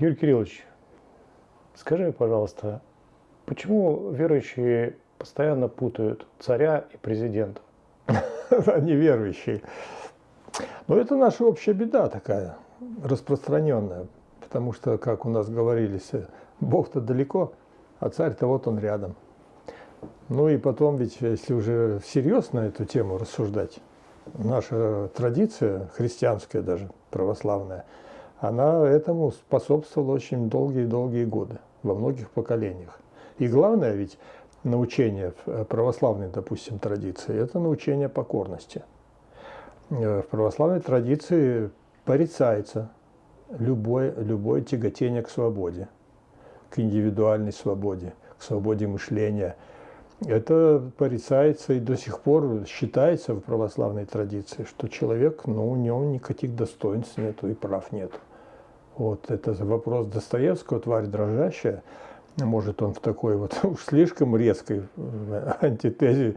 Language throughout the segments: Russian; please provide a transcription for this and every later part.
Юрий Кириллович, скажи, пожалуйста, почему верующие постоянно путают царя и президента? Они верующие. Но это наша общая беда такая, распространенная. Потому что, как у нас говорились, Бог-то далеко, а царь-то вот он рядом. Ну и потом ведь, если уже всерьез на эту тему рассуждать, наша традиция, христианская даже, православная, она этому способствовала очень долгие-долгие годы, во многих поколениях. И главное ведь научение в православной, допустим, традиции, это научение покорности. Э, в православной традиции порицается любое, любое тяготение к свободе, к индивидуальной свободе, к свободе мышления. Это порицается и до сих пор считается в православной традиции, что человек, ну, у него никаких достоинств нету и прав нету. Вот это вопрос Достоевского «Тварь дрожащая». Может, он в такой вот уж слишком резкой э, антитезе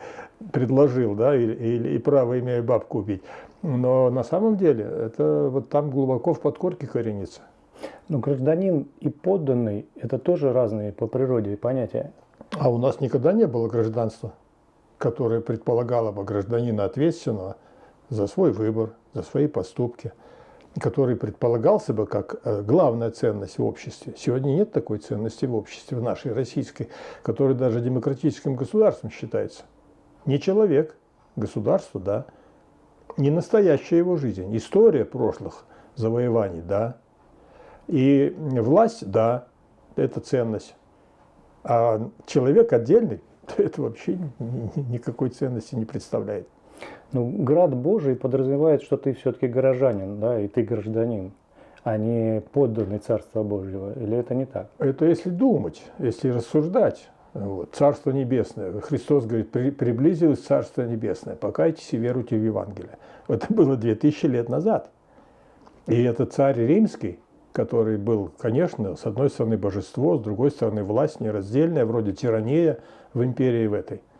предложил, да, и, и, и право имея бабку убить. Но на самом деле это вот там глубоко в подкорке коренится. Но гражданин и подданный – это тоже разные по природе понятия. А у нас никогда не было гражданства, которое предполагало бы гражданина ответственного за свой выбор, за свои поступки – который предполагался бы как э, главная ценность в обществе. Сегодня нет такой ценности в обществе, в нашей российской, которая даже демократическим государством считается. Не человек, государство, да. Не настоящая его жизнь, история прошлых завоеваний, да. И власть, да, это ценность. А человек отдельный, это вообще никакой ценности не представляет. Ну, град Божий подразумевает, что ты все-таки горожанин, да, и ты гражданин, а не подданный Царства Божьего. Или это не так? Это если думать, если рассуждать. Вот. Царство Небесное. Христос говорит, при, приблизилось Царство Небесное. Покайтесь и веруйте в Евангелие. Это было 2000 лет назад. И это царь римский, который был, конечно, с одной стороны божество, с другой стороны власть нераздельная, вроде тирания в империи в этой –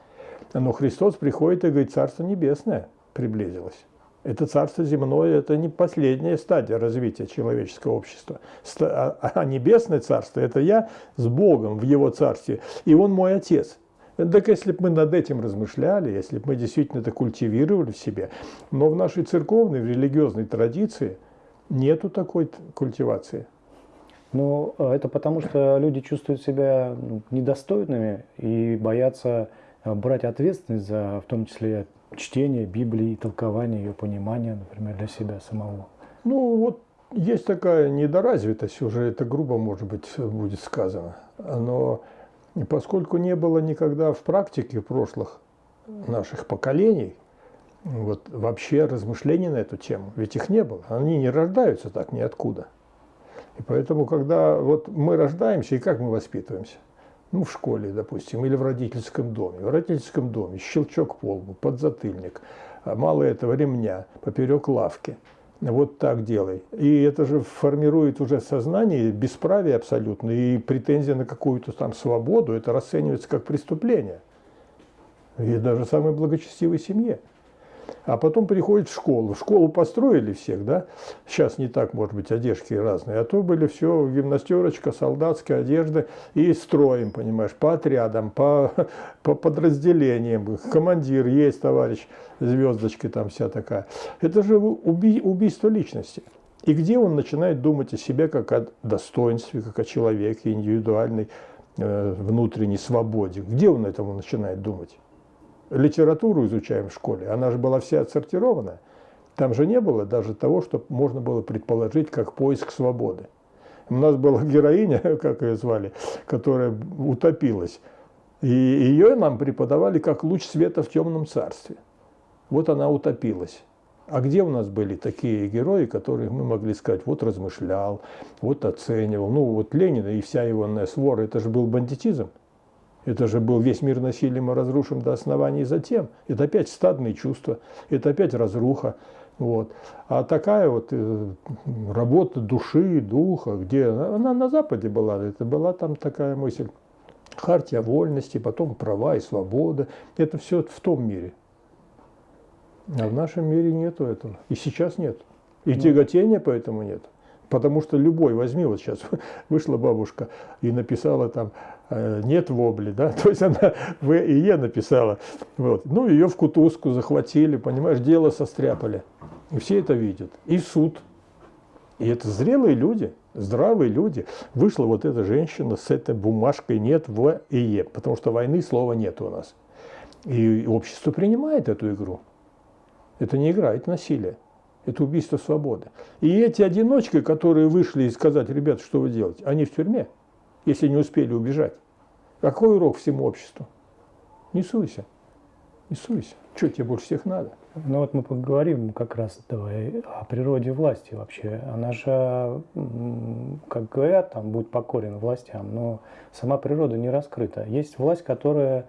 но Христос приходит и говорит, Царство Небесное приблизилось. Это царство земное, это не последняя стадия развития человеческого общества. А, а небесное царство – это я с Богом в Его царстве, и Он мой Отец. Так если бы мы над этим размышляли, если бы мы действительно это культивировали в себе, но в нашей церковной, в религиозной традиции нету такой культивации. Ну, это потому, что люди чувствуют себя ну, недостойными и боятся брать ответственность за, в том числе, чтение Библии, толкование ее понимания, например, для себя самого? Ну, вот есть такая недоразвитость, уже это грубо, может быть, будет сказано. Но поскольку не было никогда в практике прошлых наших поколений, вот вообще размышлений на эту тему, ведь их не было, они не рождаются так ниоткуда. И поэтому, когда вот мы рождаемся, и как мы воспитываемся – ну, в школе, допустим, или в родительском доме. В родительском доме щелчок по лбу, подзатыльник, а мало этого ремня, поперек лавки. Вот так делай. И это же формирует уже сознание бесправие абсолютно, и претензия на какую-то там свободу, это расценивается как преступление. И даже самой благочестивой семье. А потом приходит в школу. Школу построили всех, да? Сейчас не так, может быть, одежки разные. А то были все гимнастерочка, солдатская одежда и строим, понимаешь, по отрядам, по, по подразделениям. Командир есть, товарищ, звездочки там вся такая. Это же уби убийство личности. И где он начинает думать о себе как о достоинстве, как о человеке, индивидуальной э, внутренней свободе? Где он этому начинает думать? Литературу изучаем в школе, она же была вся отсортирована. Там же не было даже того, что можно было предположить как поиск свободы. У нас была героиня, как ее звали, которая утопилась. И ее нам преподавали как луч света в темном царстве. Вот она утопилась. А где у нас были такие герои, которые мы могли сказать, вот размышлял, вот оценивал. Ну вот Ленина и вся его свора, это же был бандитизм. Это же был весь мир насилием и разрушен до основания затем. Это опять стадные чувства, это опять разруха. Вот. А такая вот э, работа души, духа, где она на Западе была, это была там такая мысль. Хартия вольности, потом права и свобода. Это все в том мире. А в нашем мире нету этого. И сейчас нет. И ну. тяготения поэтому нет. Потому что любой, возьми, вот сейчас вышла бабушка и написала там «нет вобли», да, то есть она В и Е написала. Вот. Ну, ее в кутузку захватили, понимаешь, дело состряпали. И все это видят. И суд. И это зрелые люди, здравые люди. Вышла вот эта женщина с этой бумажкой «нет В и Е», потому что войны слова нет у нас. И общество принимает эту игру. Это не игра, это насилие. Это убийство свободы. И эти одиночки, которые вышли и сказать, ребят, что вы делаете, они в тюрьме, если не успели убежать. Какой урок всему обществу? Не суйся. Не суйся. Что тебе больше всех надо? Ну вот мы поговорим как раз давай о природе власти вообще. Она же, как говорят, там, будь покорен властям, но сама природа не раскрыта. Есть власть, которая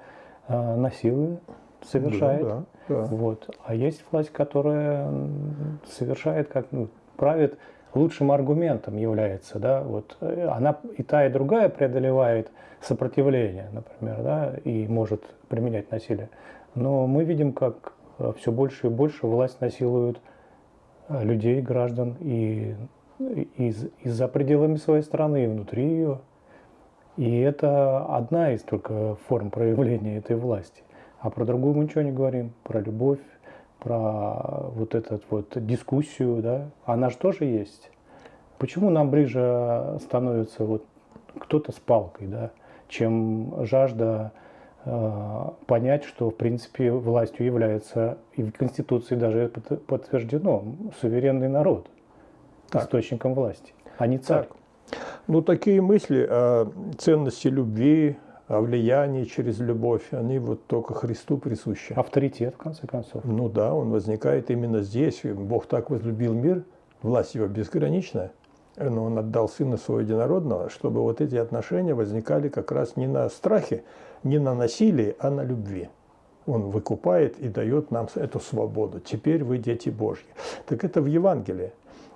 э, насилует, совершает. Да, да. Да. Вот. А есть власть, которая совершает, как ну, правит лучшим аргументом является, да, вот она и та, и другая преодолевает сопротивление, например, да, и может применять насилие. Но мы видим, как э, все больше и больше власть насилует э, людей, граждан и, и, и за пределами своей страны, и внутри ее. И это одна из только форм проявления этой власти. А про другую мы ничего не говорим, про любовь, про вот эту вот дискуссию, да, она же тоже есть. Почему нам ближе становится вот кто-то с палкой, да, чем жажда э, понять, что в принципе властью является и в Конституции даже подтверждено суверенный народ так. источником власти, а не царь. Так. Ну такие мысли о ценности любви, о влиянии через любовь, они вот только Христу присущи. Авторитет, в конце концов. Ну да, он возникает именно здесь. Бог так возлюбил мир, власть его безграничная, но он отдал Сына Своего Единородного, чтобы вот эти отношения возникали как раз не на страхе, не на насилии, а на любви. Он выкупает и дает нам эту свободу. Теперь вы дети Божьи. Так это в Евангелии.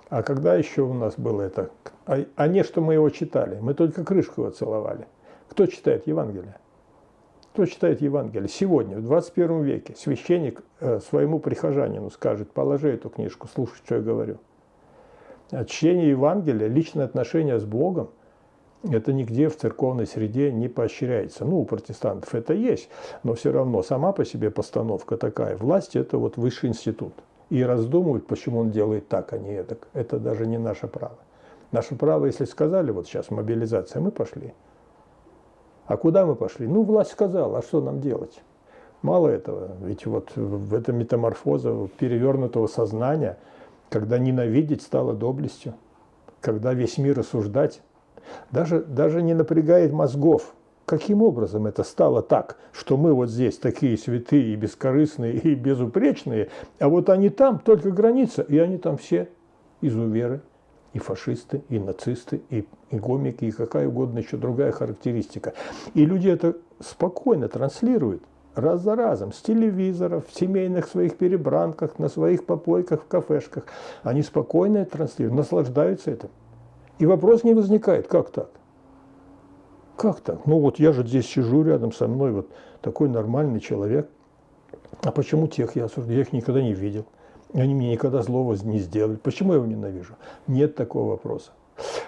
А когда еще у нас было это? А, а не, что мы его читали. Мы только крышку его целовали. Кто читает Евангелие? Кто читает Евангелие? Сегодня, в 21 веке, священник э, своему прихожанину скажет, положи эту книжку, слушай, что я говорю. А чтение Евангелия, личное отношение с Богом, это нигде в церковной среде не поощряется. Ну, у протестантов это есть, но все равно сама по себе постановка такая. Власть – это вот высший институт. И раздумывать, почему он делает так, а не это, это даже не наше право. Наше право, если сказали, вот сейчас мобилизация, мы пошли – а куда мы пошли? Ну, власть сказала, а что нам делать? Мало этого, ведь вот в этом метаморфоза перевернутого сознания, когда ненавидеть стало доблестью, когда весь мир осуждать, даже, даже не напрягает мозгов, каким образом это стало так, что мы вот здесь такие святые и бескорыстные и безупречные, а вот они там только граница, и они там все изуверы, и фашисты, и нацисты, и, и гомики, и какая угодно еще другая характеристика. И люди это спокойно транслируют раз за разом, с телевизоров, в семейных своих перебранках, на своих попойках, в кафешках. Они спокойно это транслируют, наслаждаются этим. И вопрос не возникает, как так? Как так? Ну вот я же здесь сижу рядом со мной, вот такой нормальный человек. А почему тех я осуждаю? Я их никогда не видел. Они мне никогда злого не сделали. Почему я его ненавижу? Нет такого вопроса.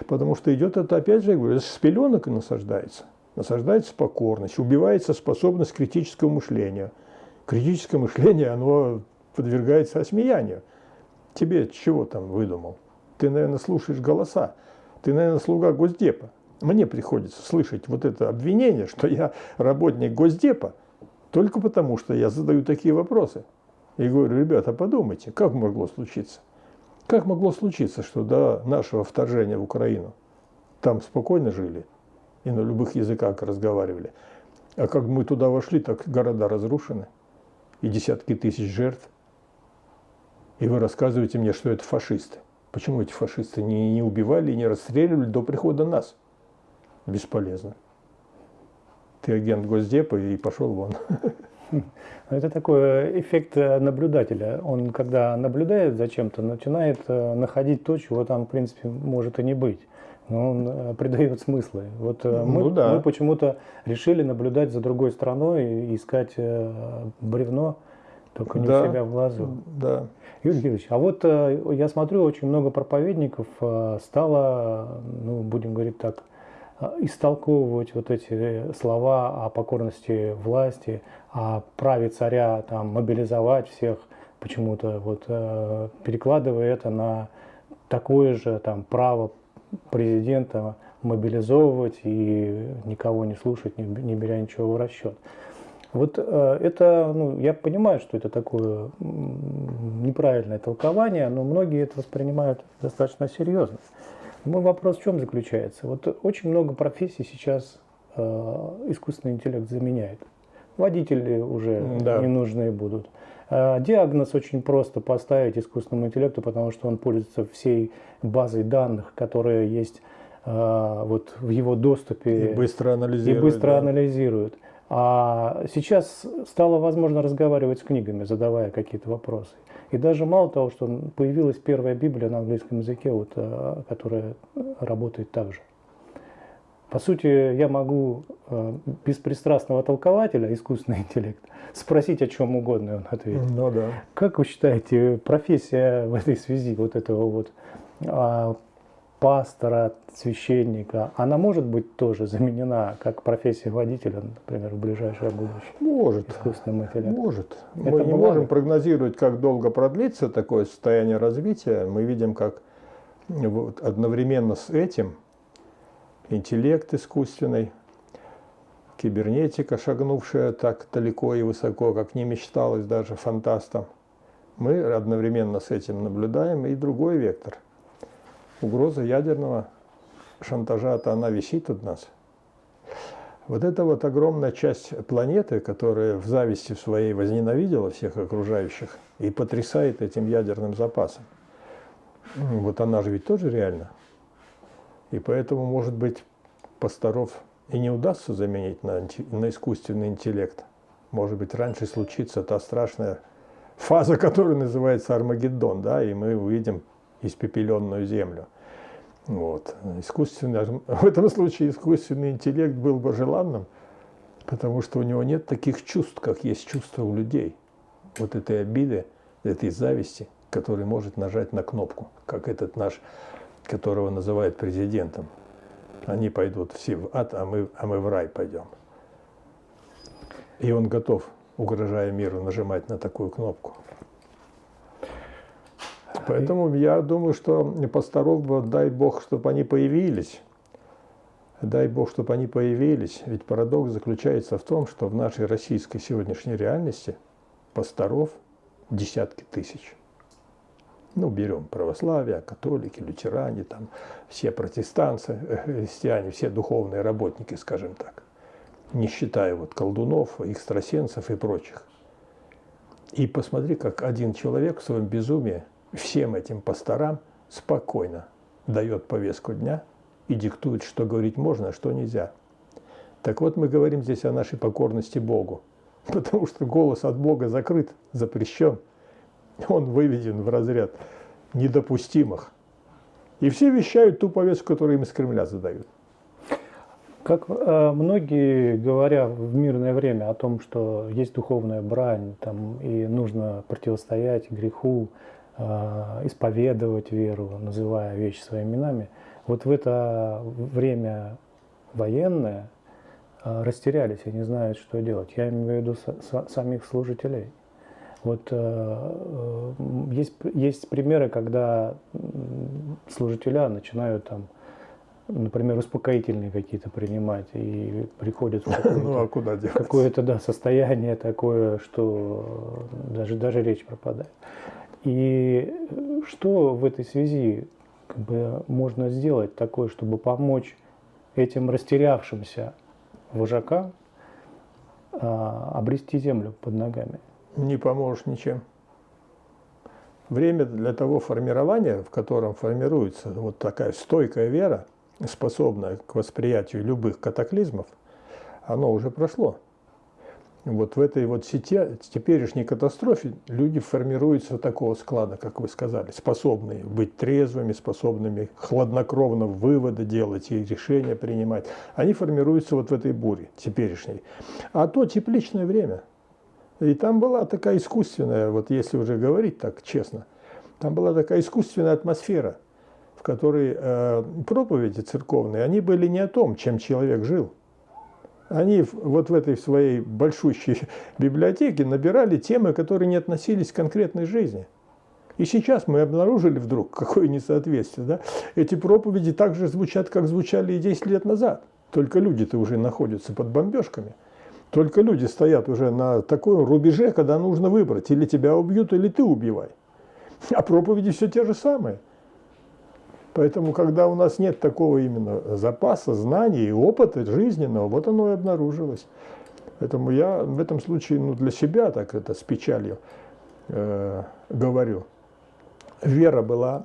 Потому что идет это, опять же, я говорю, с пеленок и насаждается. Насаждается покорность, убивается способность критического мышления. Критическое мышление, оно подвергается осмеянию. Тебе чего там выдумал? Ты, наверное, слушаешь голоса. Ты, наверное, слуга Госдепа. Мне приходится слышать вот это обвинение, что я работник Госдепа, только потому, что я задаю такие вопросы. И говорю, ребята, подумайте, как могло случиться? Как могло случиться, что до нашего вторжения в Украину там спокойно жили и на любых языках разговаривали, а как мы туда вошли, так города разрушены и десятки тысяч жертв. И вы рассказываете мне, что это фашисты. Почему эти фашисты не, не убивали и не расстреливали до прихода нас? Бесполезно. Ты агент Госдепа и пошел вон. Это такой эффект э, наблюдателя. Он, когда наблюдает за чем-то, начинает э, находить то, чего там, в принципе, может и не быть. Но он э, придает смыслы. Вот ну, мы, да. мы почему-то решили наблюдать за другой страной и искать бревно только не Да. у себя в глазу. Да. Юрий Георгиевич, а вот э, я смотрю, очень много проповедников э, стало, ну, будем говорить так, э, истолковывать вот эти слова о покорности власти, о праве царя там, мобилизовать всех, почему-то вот э, перекладывая это на такое же там право президента мобилизовывать и никого не слушать, не, не беря ничего в расчет. Вот э, это, ну, я понимаю, что это такое неправильное толкование, но многие это воспринимают достаточно серьезно. Мой вопрос в чем заключается? Вот очень много профессий сейчас э, искусственный интеллект заменяет. Водители уже Да. не нужны будут. Э, Диагноз очень просто поставить искусственному интеллекту, потому что он пользуется всей базой данных, которые есть э, вот в его доступе И быстро и анализирует. быстро да. анализирует. А сейчас стало возможно разговаривать с книгами, задавая какие-то вопросы. И даже мало того, что появилась первая Библия на английском языке, вот, э, которая работает так же. По сути, я могу э, беспристрастного толкователя, искусственный интеллект, спросить о чем угодно, и он ответит. Ну да. Как вы считаете, профессия в этой связи вот этого вот а, пастора, священника, она может быть тоже заменена как профессия водителя, например, в ближайшее будущее Может. искусственным интеллектом? Может. Это Мы не можем прогнозировать, как долго продлится такое состояние развития. Мы видим, как вот одновременно с этим интеллект искусственный, кибернетика, шагнувшая так далеко и высоко, как не мечталось даже фантастам, мы одновременно с этим наблюдаем и другой вектор. Угроза ядерного шантажа-то она висит от нас. Вот эта вот огромная часть планеты, которая в зависти своей возненавидела всех окружающих и потрясает этим ядерным запасом, вот она же ведь тоже реальна. И поэтому, может быть, пасторов и не удастся заменить на, на искусственный интеллект. Может быть, раньше случится та страшная фаза, которая называется Армагеддон, да, и мы увидим испепеленную землю. Вот. Искусственный, в этом случае искусственный интеллект был бы желанным, потому что у него нет таких чувств, как есть чувства у людей. Вот этой обиды, этой зависти, который может нажать на кнопку, как этот наш, которого называют президентом. Они пойдут все в ад, а мы, а мы в рай пойдем. И он готов, угрожая миру, нажимать на такую кнопку. Поэтому я думаю, что пасторов бы, дай Бог, чтобы они появились. Дай Бог, чтобы они появились. Ведь парадокс заключается в том, что в нашей российской сегодняшней реальности пасторов десятки тысяч. Ну, берем православие, католики, лютеране, там, все протестанцы, э, христиане, все духовные работники, скажем так. Не считая вот колдунов, экстрасенсов и прочих. И посмотри, как один человек в своем безумии всем этим пасторам спокойно дает повестку дня и диктует, что говорить можно, а что нельзя. Так вот, мы говорим здесь о нашей покорности Богу, потому что голос от Бога закрыт, запрещен. Он выведен в разряд недопустимых. И все вещают ту повестку, которую им из Кремля задают. Как э, многие, говоря в мирное время о том, что есть духовная брань, там, и нужно противостоять греху, исповедовать веру, называя вещи своими именами, вот в это время военное э, растерялись и не знают, что делать. Я имею в виду са- са- самих служителей. Вот э, э, есть, есть примеры, когда служителя начинают там, например, успокоительные какие-то принимать и приходят в Ну какое-то, а куда делать? какое-то да, состояние такое, что даже, даже речь пропадает. И э, что в этой связи как бы, можно сделать такое, чтобы помочь этим растерявшимся вожакам а, обрести землю под ногами? не поможешь ничем. Время для того формирования, в котором формируется вот такая стойкая вера, способная к восприятию любых катаклизмов, оно уже прошло. Вот в этой вот сети, теперешней катастрофе люди формируются такого склада, как вы сказали, способные быть трезвыми, способными хладнокровно выводы делать и решения принимать. Они формируются вот в этой буре теперешней. А то тепличное время – И там была такая искусственная, вот если уже говорить так честно, там была такая искусственная атмосфера, в которой э, проповеди церковные, они были не о том, чем человек жил. Они вот в этой своей большущей библиотеке набирали темы, которые не относились к конкретной жизни. И сейчас мы обнаружили вдруг какое несоответствие. Да? Эти проповеди так же звучат, как звучали и 10 лет назад. Только люди-то уже находятся под бомбежками. Только люди стоят уже на таком рубеже, когда нужно выбрать, или тебя убьют, или ты убивай. А проповеди все те же самые. Поэтому, когда у нас нет такого именно запаса знаний и опыта жизненного, вот оно и обнаружилось. Поэтому я в этом случае ну, для себя так это с печалью э, говорю. Вера была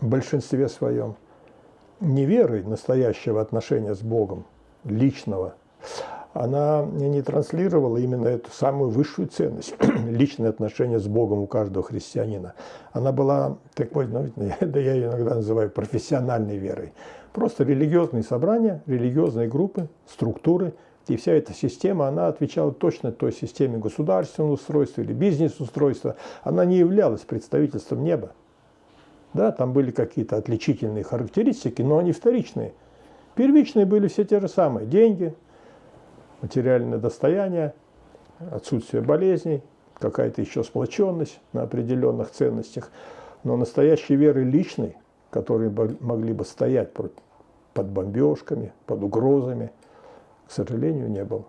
в большинстве своем не верой настоящего отношения с Богом, личного, она не транслировала именно эту самую высшую ценность, личное отношение с Богом у каждого христианина. Она была такой, ну, да я ее иногда называю профессиональной верой. Просто религиозные собрания, религиозные группы, структуры, и вся эта система, она отвечала точно той системе государственного устройства или бизнес-устройства. Она не являлась представительством неба. Да, там были какие-то отличительные характеристики, но они вторичные. Первичные были все те же самые. Деньги, материальное достояние, отсутствие болезней, какая-то еще сплоченность на определенных ценностях. Но настоящей веры личной, которые могли бы стоять под бомбежками, под угрозами, к сожалению, не было.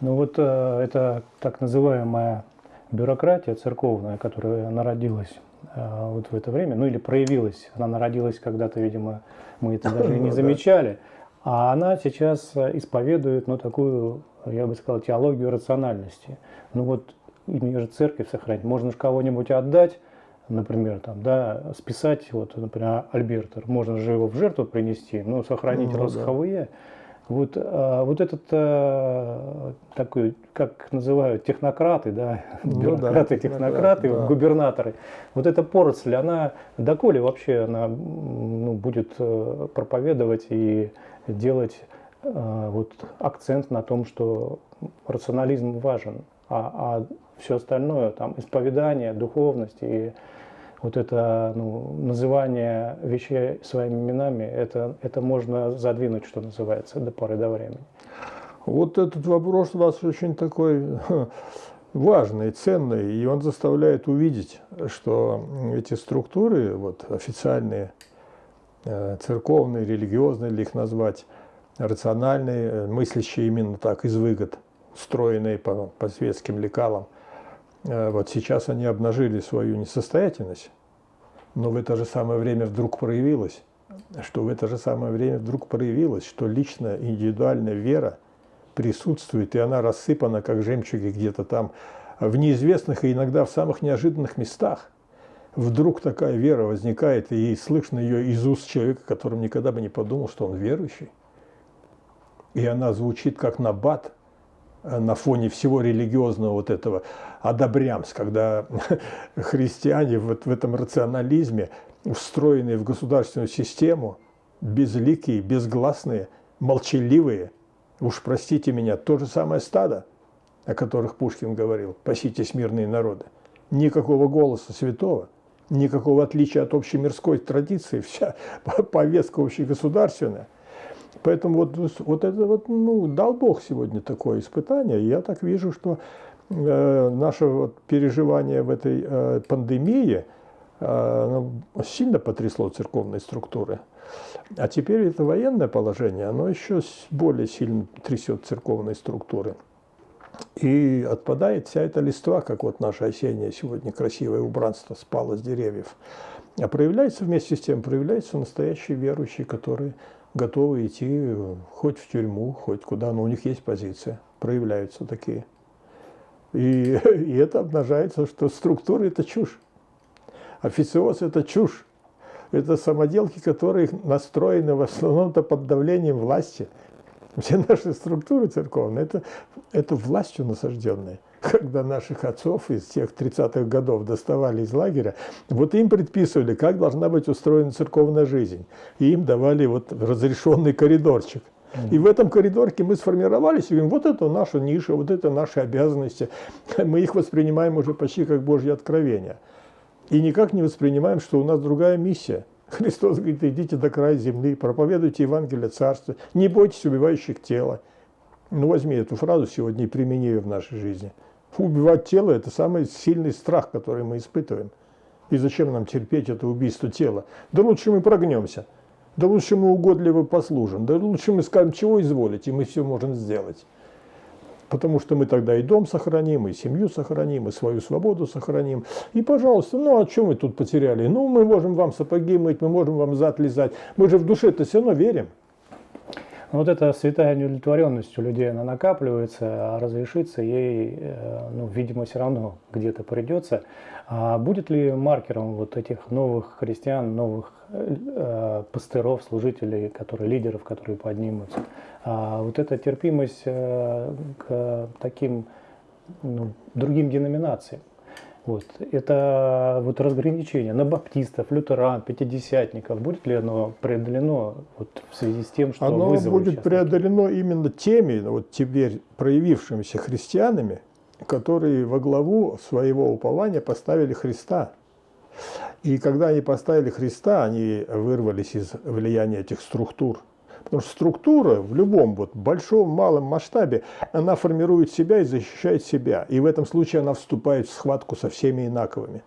Ну вот э, это так называемая бюрократия церковная, которая народилась э, вот в это время, ну или проявилась, она народилась когда-то, видимо, мы это даже не ну замечали. А она сейчас э, исповедует, ну, такую, я бы сказал, теологию рациональности. Ну вот, именно же церковь сохранить. Можно же кого-нибудь отдать, например, там, да, списать, вот, например, Альбертер, можно же его в жертву принести, но сохранить ну, росховые. Да. Вот, а, вот этот а, такой, как называют, технократы, да, ну, бюрократы, да, технократы, да. губернаторы, вот эта поросль, она доколе вообще она ну, будет э, проповедовать и делать э, вот, акцент на том, что рационализм важен, а, а все остальное, там, исповедание, духовность и вот это ну, называние вещей своими именами, это, это можно задвинуть, что называется, до поры до времени. Вот этот вопрос у вас очень такой важный, ценный, и он заставляет увидеть, что эти структуры, вот официальные, церковные, религиозные, или их назвать, рациональные, э, мыслящие именно так, из выгод, строенные по, по светским лекалам. Э, вот сейчас они обнажили свою несостоятельность, но в это же самое время вдруг проявилось, что в это же самое время вдруг проявилось, что личная индивидуальная вера присутствует, и она рассыпана, как жемчуги где-то там, в неизвестных и иногда в самых неожиданных местах вдруг такая вера возникает, и слышно ее из уст человека, которым никогда бы не подумал, что он верующий. И она звучит как набат э, на фоне всего религиозного вот этого одобрямс, когда христиане вот в этом рационализме, встроенные в государственную систему, безликие, безгласные, молчаливые, уж простите меня, то же самое стадо, о которых Пушкин говорил, паситесь мирные народы. Никакого голоса святого – никакого отличия от общей мирской традиции, вся повестка общегосударственная. Поэтому вот, вот это вот, ну, дал Бог сегодня такое испытание. я так вижу, что э, наше вот переживание в этой э, пандемии э, сильно потрясло церковные структуры. А теперь это военное положение, оно еще более сильно трясет церковные структуры. И отпадает вся эта листва, как вот наше осеннее сегодня красивое убранство спало с деревьев. А проявляется вместе с тем, проявляются настоящие верующие, которые готовы идти хоть в тюрьму, хоть куда, но у них есть позиция, проявляются такие. И, и это обнажается, что структура – это чушь. Официоз – это чушь. Это самоделки, которые настроены в основном-то под давлением власти – все наши структуры церковные, это, это властью насажденные. Когда наших отцов из тех 30-х годов доставали из лагеря, вот им предписывали, как должна быть устроена церковная жизнь. И им давали вот разрешенный коридорчик – И в этом коридорке мы сформировались и говорим, вот это наша ниша, вот это наши обязанности. Мы их воспринимаем уже почти как Божье откровение. И никак не воспринимаем, что у нас другая миссия. Христос говорит, идите до края земли, проповедуйте Евангелие Царства, не бойтесь убивающих тело. Ну, возьми эту фразу сегодня и примени ее в нашей жизни. Убивать тело – это самый сильный страх, который мы испытываем. И зачем нам терпеть это убийство тела? Да лучше мы прогнемся. Да лучше мы угодливо послужим. Да лучше мы скажем, чего изволить, и мы все можем сделать. Потому что мы тогда и дом сохраним, и семью сохраним, и свою свободу сохраним. И, пожалуйста, ну а что мы тут потеряли? Ну, мы можем вам сапоги мыть, мы можем вам зад лизать. Мы же в душе-то все равно верим. Вот эта святая неудовлетворенность у людей, она накапливается, а разрешиться ей, э, ну, видимо, все равно где-то придется. А будет ли маркером вот этих новых христиан, новых э, пастыров, служителей, которые, лидеров, которые поднимутся, а вот эта терпимость э, к таким ну, другим деноминациям? Вот. Это вот разграничение на баптистов, лютеран, пятидесятников. Будет ли оно преодолено вот в связи с тем, что Оно будет преодолено именно теми, вот теперь проявившимися христианами, которые во главу своего упования поставили Христа. И когда они поставили Христа, они вырвались из влияния этих структур – Потому что структура в любом вот большом, малом масштабе, она формирует себя и защищает себя. И в этом случае она вступает в схватку со всеми инаковыми,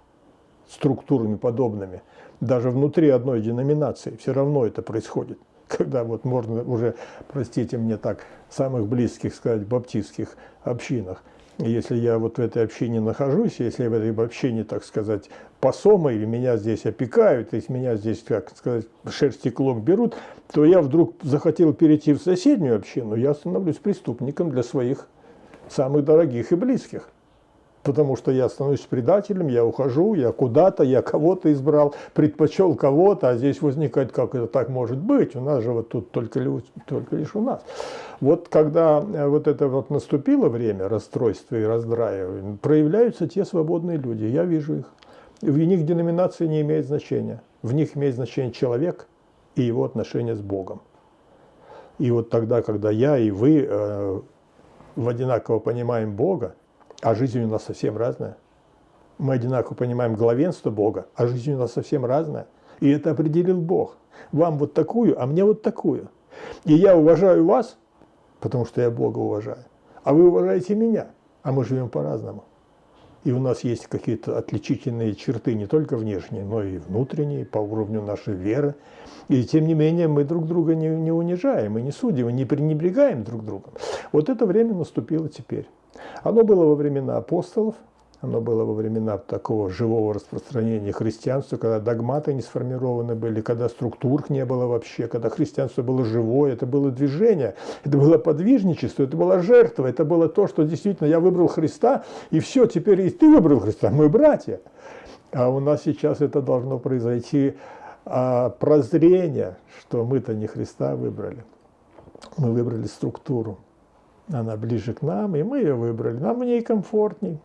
структурами подобными. Даже внутри одной деноминации все равно это происходит. Когда вот можно уже, простите мне так, самых близких сказать, баптистских общинах – если я вот в этой общине нахожусь, если я в этой общине, так сказать, посома, или меня здесь опекают, если меня здесь, как сказать, шерсти клок берут, то я вдруг захотел перейти в соседнюю общину, я становлюсь преступником для своих самых дорогих и близких потому что я становлюсь предателем, я ухожу, я куда-то, я кого-то избрал, предпочел кого-то, а здесь возникает, как это так может быть, у нас же вот тут только, только лишь у нас. Вот когда э, вот это вот наступило время расстройства и раздрая, проявляются те свободные люди, я вижу их. В них деноминация не имеет значения, в них имеет значение человек и его отношения с Богом. И вот тогда, когда я и вы э, в одинаково понимаем Бога, а жизнь у нас совсем разная. Мы одинаково понимаем главенство Бога, а жизнь у нас совсем разная. И это определил Бог. Вам вот такую, а мне вот такую. И я уважаю вас, потому что я Бога уважаю. А вы уважаете меня, а мы живем по-разному. И у нас есть какие-то отличительные черты, не только внешние, но и внутренние, по уровню нашей веры. И тем не менее мы друг друга не, не унижаем, и не судим, и не пренебрегаем друг другом. Вот это время наступило теперь. Оно было во времена апостолов, оно было во времена такого живого распространения христианства, когда догматы не сформированы были, когда структур не было вообще, когда христианство было живое, это было движение, это было подвижничество, это была жертва, это было то, что действительно я выбрал Христа, и все, теперь и ты выбрал Христа, мы братья. А у нас сейчас это должно произойти а, прозрение, что мы-то не Христа выбрали, мы выбрали структуру она ближе к нам, и мы ее выбрали. Нам в ней комфортней.